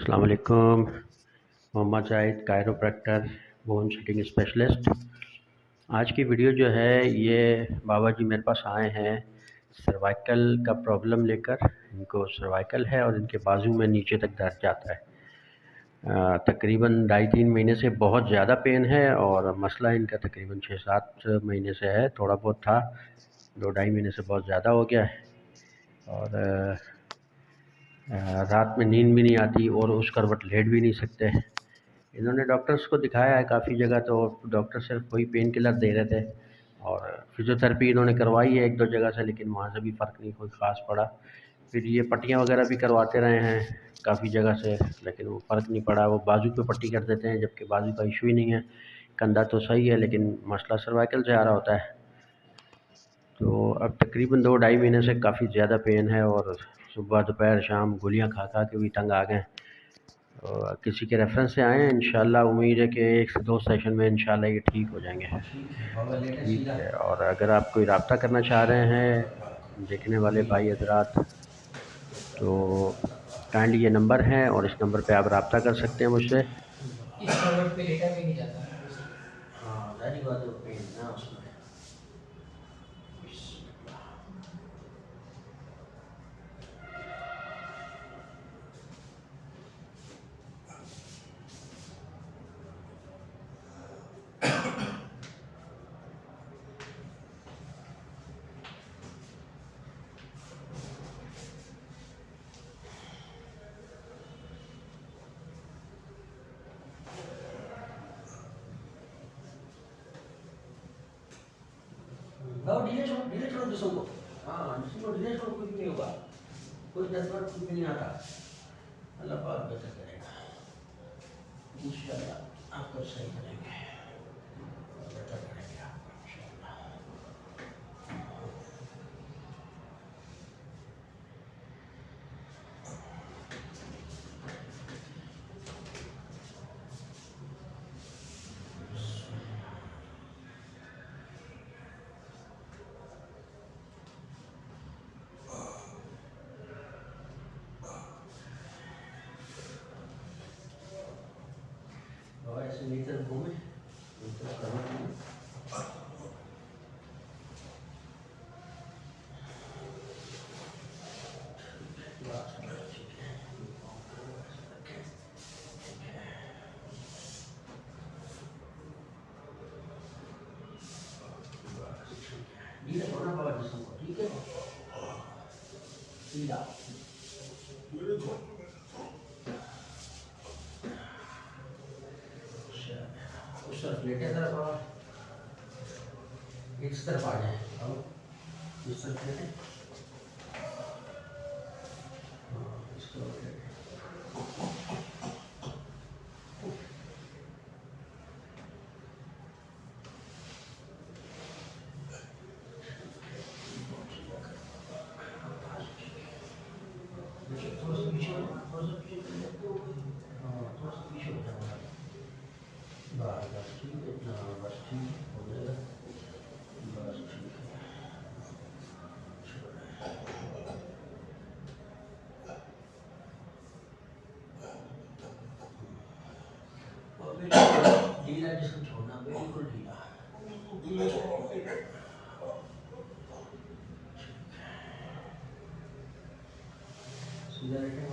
السلام علیکم۔ Mohammad Shahid chiropractor, bone setting specialist. آج کی ویڈیو جو ہے، یہ بابا جی میرے پاس آئے ہیں سروائکل کا پرابلم لے کر۔ ان کو سروائکل ہے اور ان کے بازو میں نیچے تک درد جاتا ہے۔ تقریباً ڈھائی تین مہینے سے بہت زیادہ پین ہے اور مسئلہ ان کا تقریباً چھ سات مہینے سے ہے۔ تھوڑا بہت تھا، دو ڈھائی مہینے سے بہت زیادہ ہو گیا ہے۔ اور رات میں نیند بھی نہیں آتی اور اس کروٹ لیٹ بھی نہیں سکتے۔ انہوں نے ڈاکٹرس کو دکھایا ہے کافی جگہ تو ڈاکٹر صرف کوئی پین کلر دے رہے تھے اور فزیوتھراپی انہوں نے کروائی ہے ایک دو جگہ سے، لیکن وہاں سے بھی فرق نہیں، کوئی خاص پڑا۔ پھر یہ پٹیاں وغیرہ بھی کرواتے رہے ہیں کافی جگہ سے، لیکن وہ فرق نہیں پڑا۔ وہ بازو پہ پٹی کر دیتے ہیں، جبکہ بازو کا ایشو ہی نہیں ہے۔ کندھا تو صحیح ہے، لیکن مسئلہ سروائکل سے آ رہا ہوتا ہے۔ تو اب تقریباً دو ڈھائی مہینے سے کافی زیادہ پین ہے اور صبح دوپہر شام گولیاں کھا کھا کے بھی تنگ آ گئے کسی کے ریفرنس سے آئے ہیں انشاءاللہ امید ہے کہ ایک سے دو سیشن میں انشاءاللہ یہ ٹھیک ہو جائیں گے۔ ٹھیک ہے اور اگر آپ کوئی رابطہ کرنا چاہ رہے ہیں دیکھنے والے بھائی حضرات تو کائنڈلی یہ نمبر ہیں اور اس نمبر پہ آپ رابطہ کر سکتے ہیں مجھ سے۔ ڈیلے چھوڑو ڈیلے چھوڑو جسم کو ہاں جسم کو ڈیلے چھوڑو کچھ نہیں ہوگا کوئی جذبات کچھ نہیں آتا اللہ پاک بہتر کرے گا انشاءاللہ آپ کو صحیح کریں گے بہتر کریں گے آپ کو Senator Gomez, Mr. Kamal. Dia pernah bawa di semua, tiga. Tidak. طرف لیٹے طرف آ اس طرف آ جائیں اس طرف لیٹے اس کو بس ٹھیک ہے بس ٹھیک ہو ہاں، جائے گا ڈھیلا جس کو چھوڑنا بالکل ڈھیلا سیدھا بیٹھے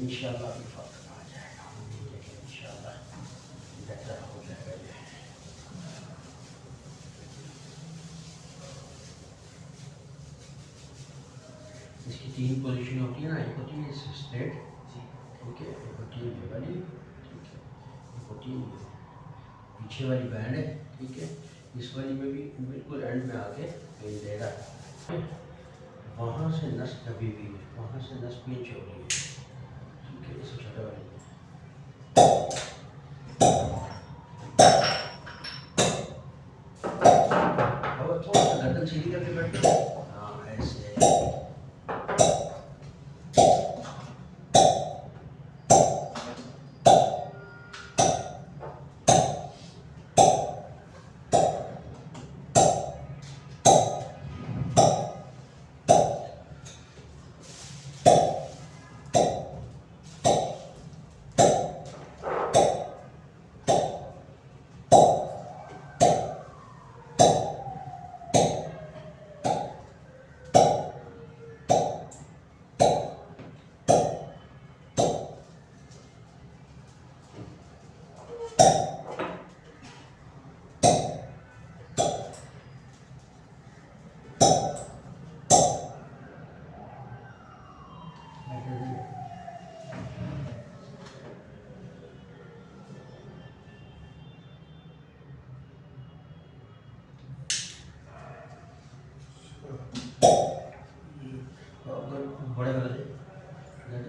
انشاءاللہ ابھی فرق آ جائے گا۔ لیکن انشاءاللہ بہتر ہو جائے گا یہ۔ اس کی تین پوزیشن ہوتی ہے نا ایک ہوتی ہے اسٹریٹ ٹھیک ہے ایک ہوتی ہے یہ والی ٹھیک ہے ایک ہوتی ہے پیچھے والی بینڈ ہے ٹھیک ہے اس والی میں بھی بالکل اینڈ میں آ کے پین دے رہا ہے وہاں سے نس دبی ہوئی ہے وہاں سے نس پینچ ہو رہی ہے۔ ٹھیک ہے اس چھوٹے والی میں اور تھوڑا سا گردن سیدھی کر کے بیٹھو ہاں ایسے بیٹھے رہیے اور بڑے والے گردن تھوڑا سا سیدھی رکھنا ہے نا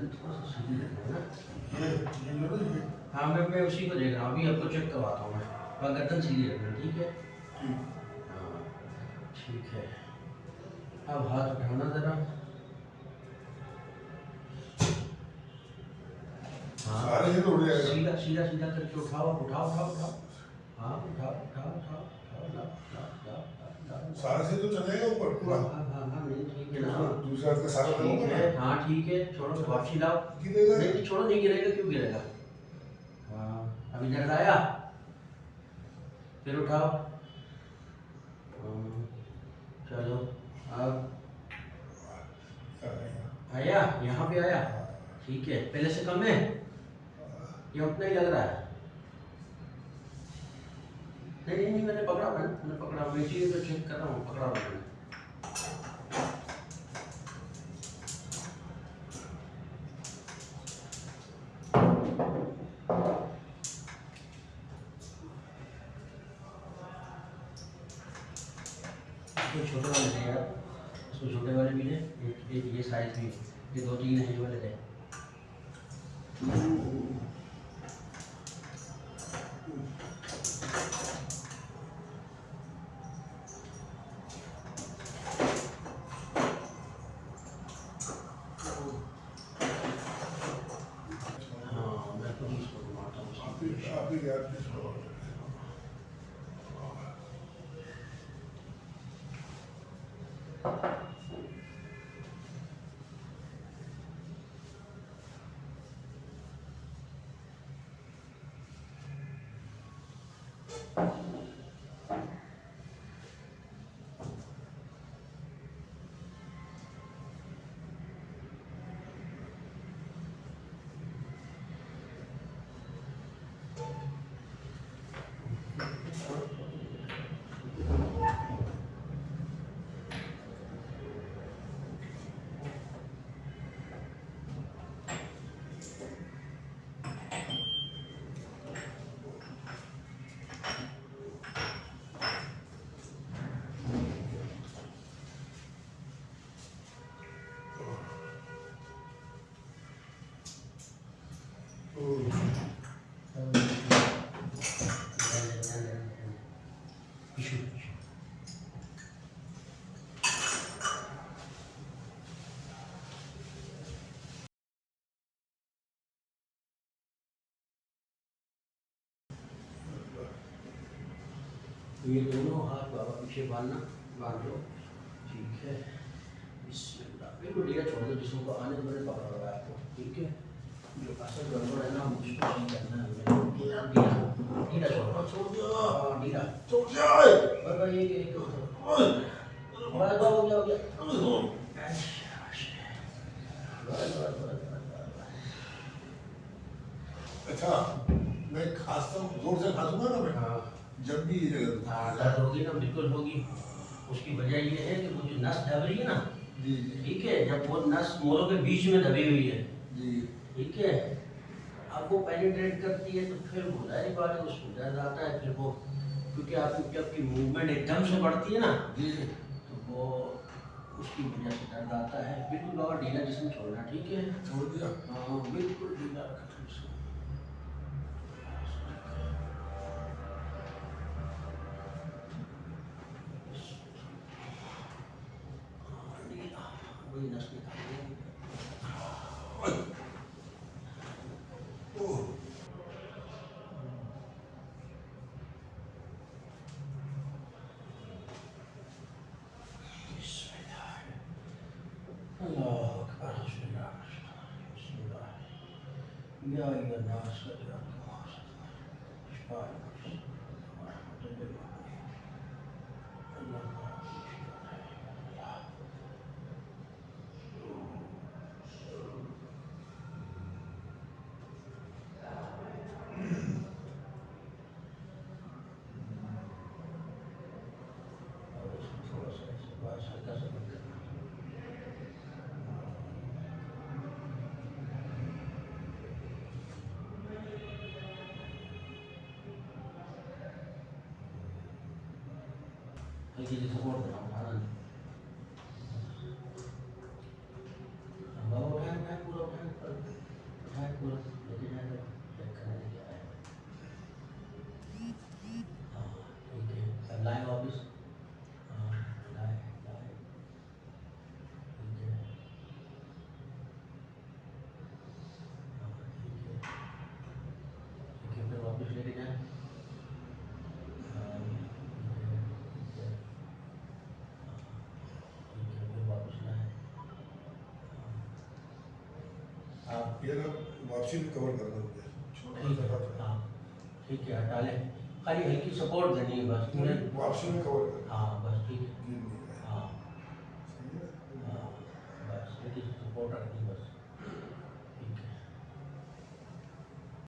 ہاں میں میں اسی کو دیکھ رہا ہوں ابھی آپ کو چیک کرواتا ہوں میں۔ اور گردن سیدھی رکھنا ٹھیک ہے؟ ہاں ٹھیک ہے۔ اب ہاتھ اٹھانا ذرا۔ ہاں سیدھا سیدھا سیدھا کر کے اٹھاؤ اٹھاؤ اٹھاؤ اٹھاؤ۔ ہاں اٹھاؤ اٹھاؤ اٹھاؤ سارے سے تو چلے گا اوپر پورا۔ ہاں ہاں ہاں نہیں ٹھیک ہاتھ کا سارا ٹھیک لگا ہے ہاں ٹھیک ہے۔ چھوڑو واپسی لاؤ۔ گرے گا نہیں چھوڑو نہیں گرے گا کیوں گرے گا؟ ہاں ابھی درد آیا۔ پھر اٹھاؤ۔ ہاں، چلو اب۔ آیا یہاں پہ آیا۔ ٹھیک ہے پہلے سے کم ہے۔ یا اتنا ہی لگ رہا ہے۔ نہیں نہیں میں نے پکڑا میں نے پکڑا۔ میں تو چیک کر رہا ہوں پکڑا ہوا میں نے اس میں چھوٹے والے تھے یار اس میں چھوٹے والے بھی تھے ایک ایک یہ سائز بھی یہ دو تین ہیں یہ والے تھے ہاں میں خود ہی اس کو گھماتا ہوں آپ ہی آپ ہی یاد نہیں چھوڑو یہ دونوں ہاتھ بابا پیچھے باندھنا باندھ لو۔ ٹھیک ہے۔ بالکل ڈھیلا چھوڑ دو جسم کو۔ آنے میں نے پکڑا ہوا ہے آپ کو۔ ٹھیک ہے۔ جو اصل گڑبڑ ہے نا مجھ کو نہیں کرنا ہے۔ ڈھیلا ڈھیلا ڈھیلا چھوڑ چھوڑ دو ہاں ڈھیلا چھوڑ دو بابا یہ کہ ایک بابا ہو گیا؟ ہو گیا اچھا میں کھاستا ہوں زور سے کھا دوں گا نا میں؟ ہاں۔ جب بھی یہ جگہ ہاں ہوگی نا بالکل ہوگی۔ اس کی وجہ یہ ہے کہ وہ جو نس دب رہی ہے نا جی،, جی ٹھیک ہے جب وہ نس موروں کے بیچ میں دبی ہوئی ہے۔ جی۔ ٹھیک ہے۔ آپ کو پینیٹریٹ کرتی ہے تو پھر وہ ظاہر بات ہے اس کو درد آتا ہے پھر وہ کیونکہ آپ کی جب کی موومنٹ ایک دم سے بڑھتی ہے نا جی۔ تو وہ اس کی وجہ سے درد آتا ہے۔ بالکل اور ڈھیلا جسم چھوڑنا ٹھیک ہے۔ چھوڑ دیا۔ ہاں بالکل ڈھیلا رکھا برداشت کر چیزیں سپورٹ کرنا یہ اگر واپسی میں کور کرنا ہوگا چھوٹی ہاں۔ ٹھیک ہے ہٹا لیں۔ خالی ہلکی سپورٹ دینی ہے بس۔ واپسی میں کور کرنا